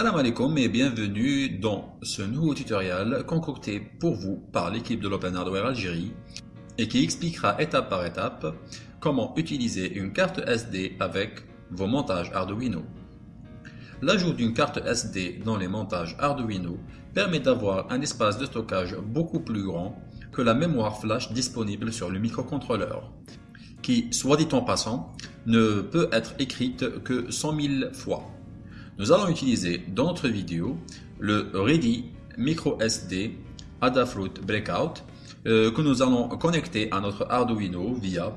Salam alaikum et bienvenue dans ce nouveau tutoriel concocté pour vous par l'équipe de l'Open Hardware Algérie et qui expliquera étape par étape comment utiliser une carte SD avec vos montages Arduino. L'ajout d'une carte SD dans les montages Arduino permet d'avoir un espace de stockage beaucoup plus grand que la mémoire flash disponible sur le microcontrôleur, qui, soit dit en passant, ne peut être écrite que 100 000 fois. Nous allons utiliser dans notre vidéo le Ready MicroSD Adafruit Breakout euh, que nous allons connecter à notre Arduino via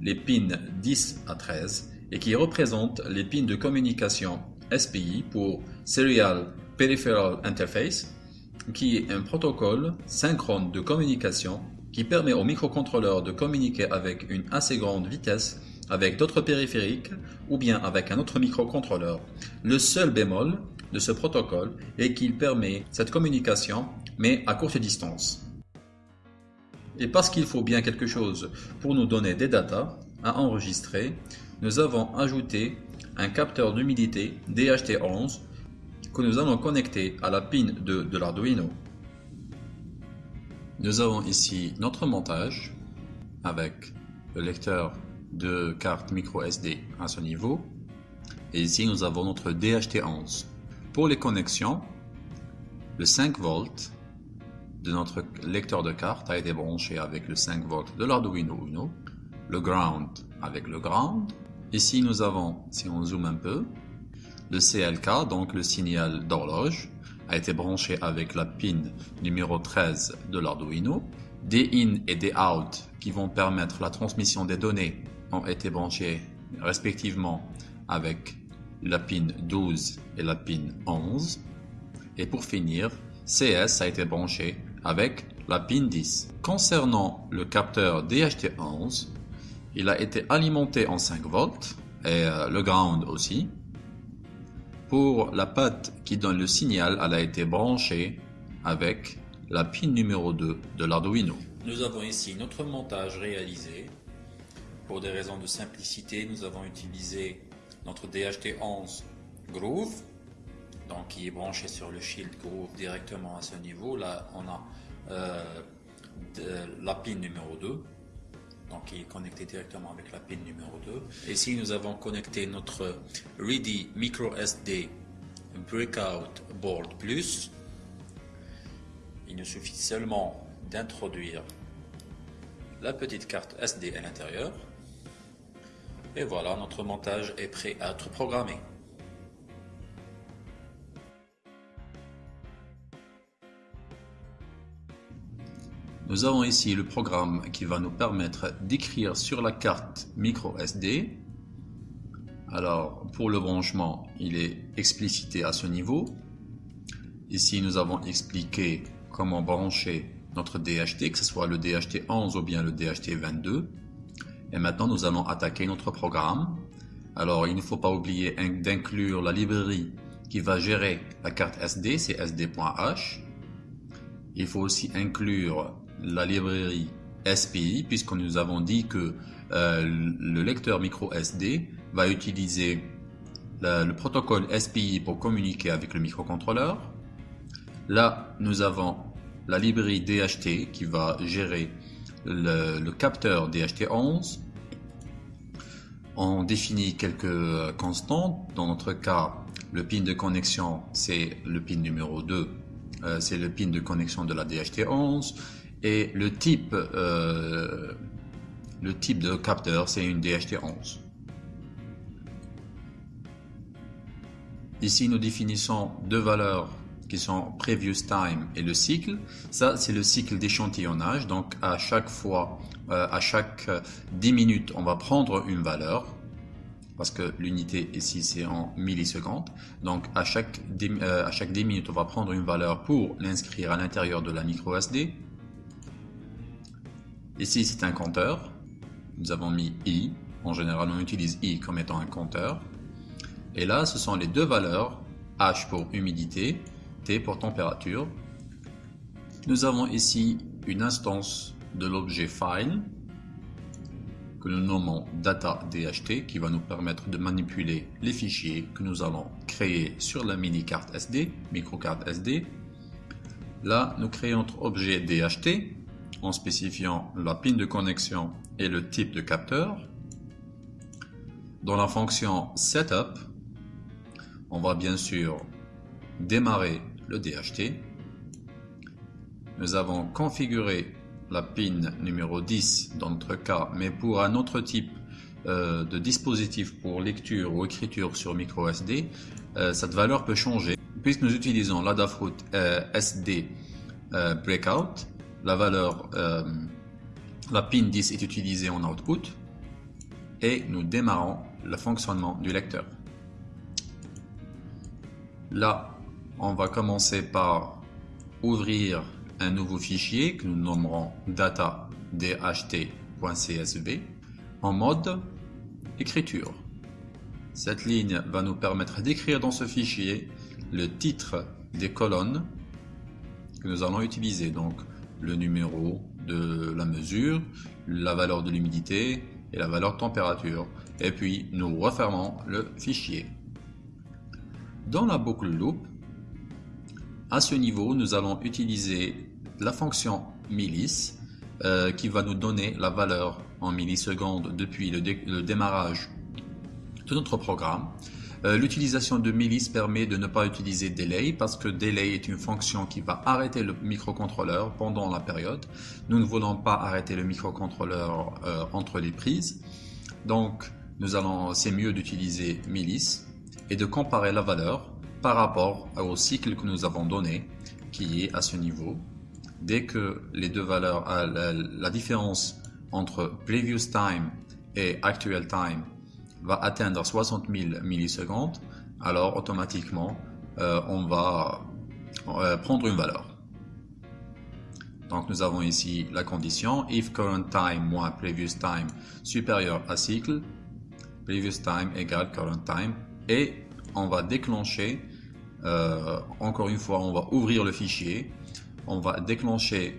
les pins 10 à 13 et qui représente les pins de communication SPI pour Serial Peripheral Interface qui est un protocole synchrone de communication qui permet au microcontrôleur de communiquer avec une assez grande vitesse avec d'autres périphériques ou bien avec un autre microcontrôleur. Le seul bémol de ce protocole est qu'il permet cette communication mais à courte distance. Et parce qu'il faut bien quelque chose pour nous donner des datas à enregistrer, nous avons ajouté un capteur d'humidité DHT11 que nous allons connecter à la pin de, de l'Arduino. Nous avons ici notre montage avec le lecteur de carte micro SD à ce niveau. Et ici, nous avons notre DHT11. Pour les connexions, le 5 volts de notre lecteur de carte a été branché avec le 5 volts de l'Arduino Uno, le ground avec le ground. Ici, nous avons, si on zoome un peu, le CLK, donc le signal d'horloge, a été branché avec la pin numéro 13 de l'Arduino. Des in et des out qui vont permettre la transmission des données ont été branchés respectivement avec la pin 12 et la pin 11. Et pour finir, CS a été branché avec la pin 10. Concernant le capteur DHT11, il a été alimenté en 5 volts et euh, le ground aussi. Pour la patte qui donne le signal, elle a été branchée avec la pin numéro 2 de l'Arduino. Nous avons ici notre montage réalisé pour des raisons de simplicité, nous avons utilisé notre DHT11 Groove, donc qui est branché sur le Shield Groove directement à ce niveau. Là, on a euh, la pin numéro 2, donc qui est connecté directement avec la pin numéro 2. Ici, nous avons connecté notre Ready Micro SD Breakout Board Plus. Il nous suffit seulement d'introduire la petite carte SD à l'intérieur. Et voilà, notre montage est prêt à être programmé. Nous avons ici le programme qui va nous permettre d'écrire sur la carte micro SD. Alors, pour le branchement, il est explicité à ce niveau. Ici, nous avons expliqué comment brancher notre DHT, que ce soit le DHT 11 ou bien le DHT 22. Et maintenant, nous allons attaquer notre programme. Alors, il ne faut pas oublier d'inclure la librairie qui va gérer la carte SD, c'est sd.h. Il faut aussi inclure la librairie SPI, puisque nous avons dit que euh, le lecteur micro SD va utiliser le, protocole SPI pour communiquer avec le microcontrôleur. Là, nous avons la librairie DHT qui va gérer le, capteur DHT11. On définit quelques constantes. Dans notre cas, le pin de connexion, c'est le pin numéro 2. Euh, c'est le pin de connexion de la DHT11. Et le type, euh, le type de capteur, c'est une DHT11. Ici, nous définissons deux valeurs qui sont previous time et le cycle. Ça, c'est le cycle d'échantillonnage. Donc, à chaque fois, euh, à chaque 10 minutes, on va prendre une valeur parce que l'unité ici c'est en millisecondes. Donc à chaque, 10, euh, à chaque 10 minutes, on va prendre une valeur pour l'inscrire à l'intérieur de la micro SD. Ici c'est un compteur. Nous avons mis i. En général, on utilise i comme étant un compteur. Et là, ce sont les deux valeurs, h pour humidité pour température. Nous avons ici une instance de l'objet file que nous nommons data DHT qui va nous permettre de manipuler les fichiers que nous allons créer sur la mini carte SD, microcarte SD. Là, nous créons notre objet DHT en spécifiant la pin de connexion et le type de capteur. Dans la fonction setup, on va bien sûr démarrer le DHT. Nous avons configuré la pin numéro 10 dans notre cas, mais pour un autre type euh, de dispositif pour lecture ou écriture sur micro SD, euh, cette valeur peut changer. Puisque nous utilisons l'Adafruit euh, SD Breakout, la la pin 10 est utilisée en output et nous démarrons le fonctionnement du lecteur. On va commencer par ouvrir un nouveau fichier que nous nommerons data.dht.csv en mode écriture. Cette ligne va nous permettre d'écrire dans ce fichier le titre des colonnes que nous allons utiliser, donc le numéro de la mesure, la valeur de l'humidité et la valeur de température. Et puis nous refermons le fichier. Dans la boucle loop, à ce niveau, nous allons utiliser la fonction millis euh, qui va nous donner la valeur en millisecondes depuis le, démarrage de notre programme. Euh, l'utilisation de millis permet de ne pas utiliser delay parce que delay est une fonction qui va arrêter le microcontrôleur pendant la période. Nous ne voulons pas arrêter le microcontrôleur euh, entre les prises. Donc, c'est mieux d'utiliser millis et de comparer la valeur par rapport au cycle que nous avons donné qui est à ce niveau dès que les deux valeurs, la, différence entre previous time et actual time va atteindre 60 000 millisecondes, alors automatiquement euh, on va euh, prendre une valeur. Donc nous avons ici la condition if current time moins previous time supérieur à cycle, previous time égale current time et on va déclencher, euh, encore une fois on va ouvrir le fichier on va déclencher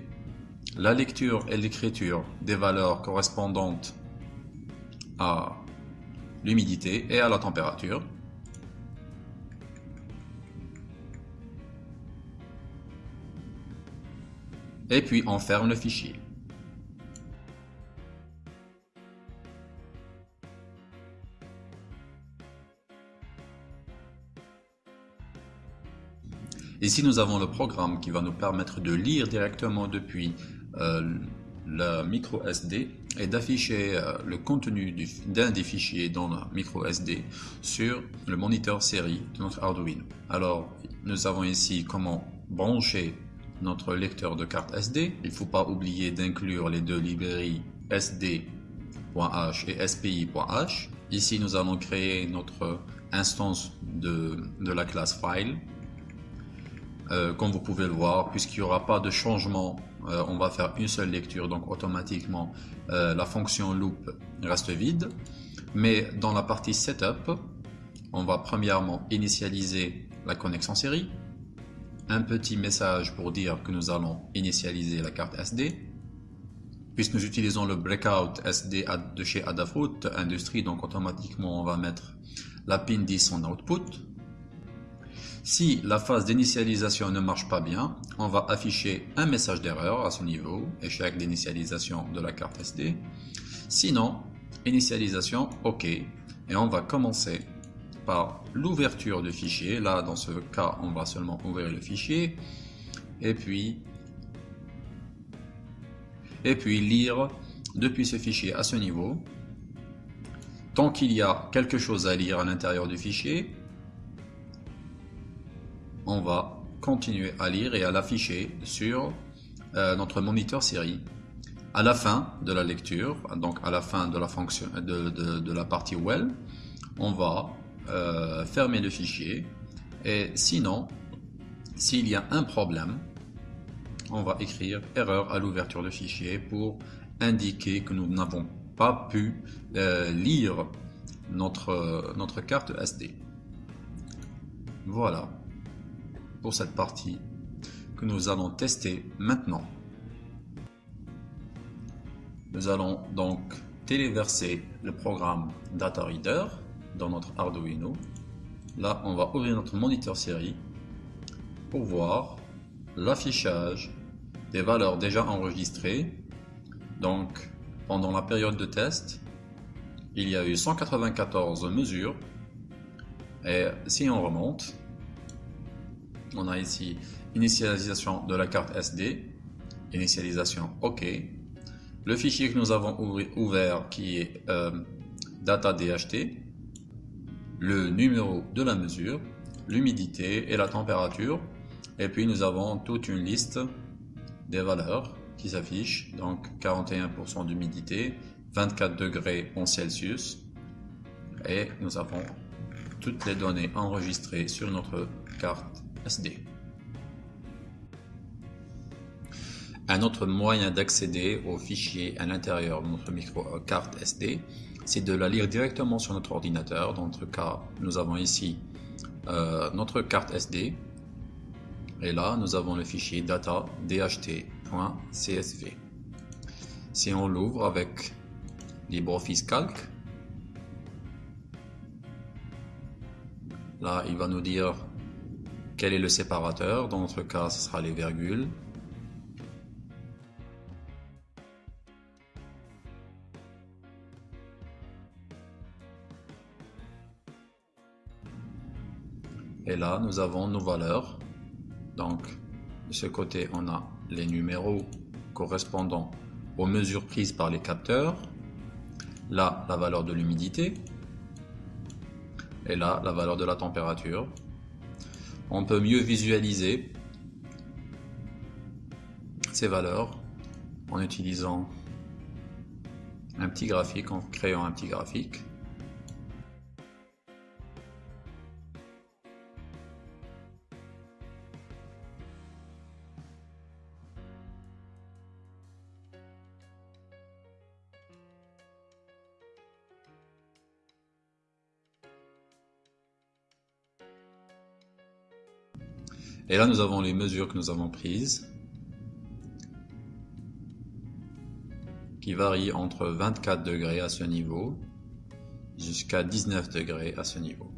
la lecture et l'écriture des valeurs correspondantes à l'humidité et à la température. Et puis on ferme le fichier. Ici, nous avons le programme qui va nous permettre de lire directement depuis euh, la micro SD et d'afficher euh, le contenu d'un des fichiers dans la micro SD sur le moniteur série de notre Arduino. Alors, nous avons ici comment brancher notre lecteur de carte SD. Il ne faut pas oublier d'inclure les deux librairies sd.h et spi.h. Ici, nous allons créer notre instance de, de la classe file euh, comme vous pouvez le voir, puisqu'il n'y aura pas de changement, euh, on va faire une seule lecture, donc automatiquement euh, la fonction loop reste vide. Mais dans la partie setup, on va premièrement initialiser la connexion série, un petit message pour dire que nous allons initialiser la carte SD, puisque nous utilisons le breakout SD de chez Adafruit Industrie, donc automatiquement on va mettre la pin 10 en output. Si la phase d'initialisation ne marche pas bien, on va afficher un message d'erreur à ce niveau, échec d'initialisation de la carte SD. Sinon, initialisation OK. Et on va commencer par l'ouverture du fichier. Là, dans ce cas, on va seulement ouvrir le fichier. Et puis, et puis lire depuis ce fichier à ce niveau. Tant qu'il y a quelque chose à lire à l'intérieur du fichier, on va continuer à lire et à l'afficher sur euh, notre moniteur série. À la fin de la lecture, donc à la fin de la, fonction, de, la partie well, on va euh, fermer le fichier et sinon, s'il y a un problème, on va écrire erreur à l'ouverture du fichier pour indiquer que nous n'avons pas pu euh, lire notre, notre carte SD. Voilà pour cette partie que nous allons tester maintenant. Nous allons donc téléverser le programme Data Reader dans notre Arduino. Là, on va ouvrir notre moniteur série pour voir l'affichage des valeurs déjà enregistrées. Donc, pendant la période de test, il y a eu 194 mesures. Et si on remonte, on a ici initialisation de la carte SD, initialisation OK, le fichier que nous avons ouvert qui est euh, data DHT, le numéro de la mesure, l'humidité et la température, et puis nous avons toute une liste des valeurs qui s'affichent, donc 41% d'humidité, 24 degrés en Celsius, et nous avons toutes les données enregistrées sur notre carte Un autre moyen d'accéder aux fichiers à l'intérieur de notre micro euh, carte SD, c'est de la lire directement sur notre ordinateur. Dans notre cas, nous avons ici euh, notre carte SD. Et là, nous avons le fichier data dht.csv. Si on l'ouvre avec LibreOffice Calc, là, il va nous dire quel est le séparateur. Dans notre cas, ce sera les virgules. Et là, nous avons nos valeurs. Donc, de ce côté, on a les numéros correspondant aux mesures prises par les capteurs. Là, la valeur de l'humidité. Et là, la valeur de la température. On peut mieux visualiser ces valeurs en utilisant un petit graphique, en créant un petit graphique. Et là, nous avons les mesures que nous avons prises, qui varient entre 24 degrés à ce niveau jusqu'à 19 degrés à ce niveau.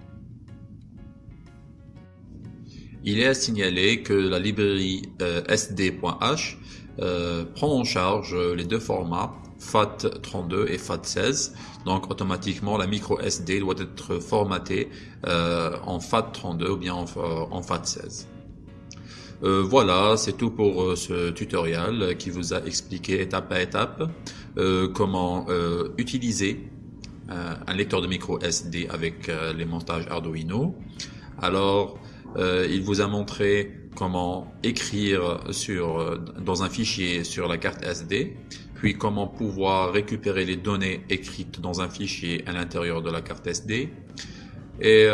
Il est à signaler que la librairie euh, sd.h euh, prend en charge les deux formats FAT32 et FAT16. Donc automatiquement la micro SD doit être formatée euh, en FAT32 ou bien en FAT16. Euh, voilà, c'est tout pour euh, ce tutoriel qui vous a expliqué étape à étape euh, comment utiliser un lecteur de micro SD avec les montages Arduino. Alors, il vous a montré comment écrire sur, dans un fichier sur la carte SD, puis comment pouvoir récupérer les données écrites dans un fichier à l'intérieur de la carte SD. Et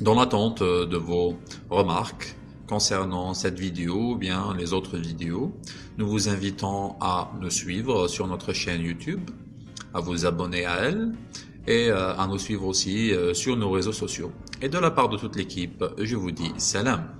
dans l'attente de vos remarques, concernant cette vidéo ou bien les autres vidéos. Nous vous invitons à nous suivre sur notre chaîne YouTube, à vous abonner à elle et euh, à nous suivre aussi euh, sur nos réseaux sociaux. Et de la part de toute l'équipe, je vous dis salam.